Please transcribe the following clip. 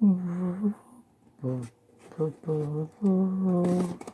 ブブブブブブ